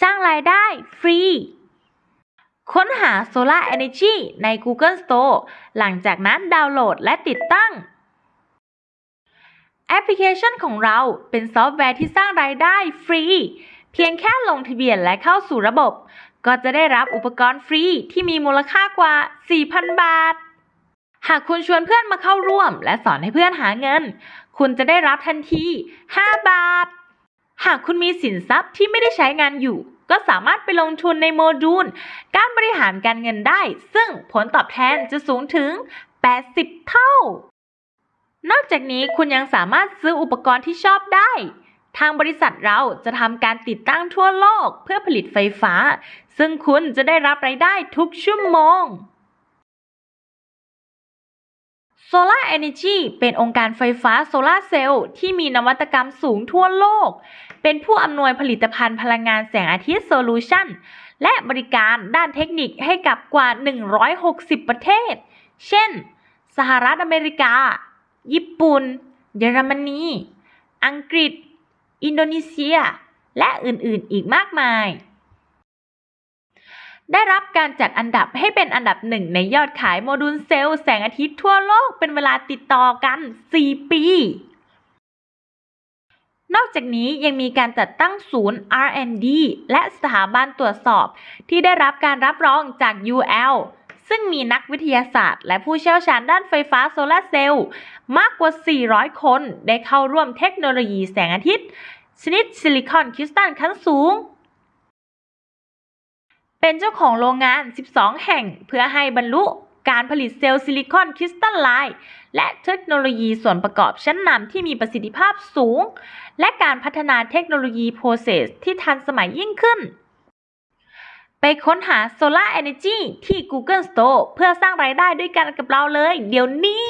สร้างรายได้ฟรี ค้นหา Solar Energy ใน Google Store หลังจากนั้นดาวน์โหลดและติดตั้ง แอปพลิเคชันของเราเป็นซอฟต์แวร์ที่สร้างรายได้ฟรี เพียงแค่ลงทะเบียนและเข้าสู่ระบบ ก็จะได้รับอุปกรณ์ฟรีที่มีมูลค่ากว่า 4,000 บาท หากคุณชวนเพื่อนมาเข้าร่วม และสอนให้เพื่อนหาเงิน คุณจะได้รับทันที 5 บาท หากคุณมีสินทรัพย์ที่ไม่ได้ใช้งานอยู่ ก็สามารถไปลงทุนในโมดูล การบริหารการเงินได้ ซึ่งผลตอบแทนจะสูงถึง 80 เท่า นอกจากนี้คุณยังสามารถซื้ออุปกรณ์ที่ชอบได้ ทางบริษัทเราจะทำการติดตั้งทั่วโลกเพื่อผลิตไฟฟ้า ซึ่งคุณจะได้รับรายได้ทุกชั่วโมง Solar Energy เป็นองค์การไฟฟ้าโซลาเซลล์ที่มีนวัตกรรมสูงทั่วโลก เป็นผู้อำนวยผลิตภัณฑ์พลังงานแสงอาทิตย์โซลูชันและบริการด้านเทคนิคให้กับกว่า 160 ประเทศ เช่น สหรัฐอเมริกา ญี่ปุ่น เยอรมนี อังกฤษ อินโดนีเซีย และอื่นๆ อีกมากมาย ได้รับการจัดอันดับให้เป็นอันดับหนึ่งในยอดขายโมดูลเซลล์แสงอาทิตย์ทั่วโลกเป็นเวลาติดต่อกัน 4 ปี นอกจากนี้ยังมีการจัดตั้งศูนย์ R&D และสถาบันตรวจสอบ ที่ได้รับการรับรองจาก UL ซึ่งมีนักวิทยาศาสตร์ และผู้เชี่ยวชาญด้านไฟฟ้าโซลาร์เซลล์มากกว่า 400 คน ได้เข้าร่วมเทคโนโลยีแสงอาทิตย์ ชนิดซิลิคอนคริสตัลขั้นสูง เป็นเจ้าของโรงงาน 12 แห่งเพื่อให้บรรลุการผลิตเซลล์ซิลิคอน crystalline และเทคโนโลยีส่วนประกอบชั้นนำที่มีประสิทธิภาพสูง และการพัฒนาเทคโนโลยี process ที่ทันสมัยยิ่งขึ้น ไปค้นหา Solar Energy ที่ Google Store เพื่อสร้างรายได้ด้วยกันกับเราเลย เดี๋ยวนี้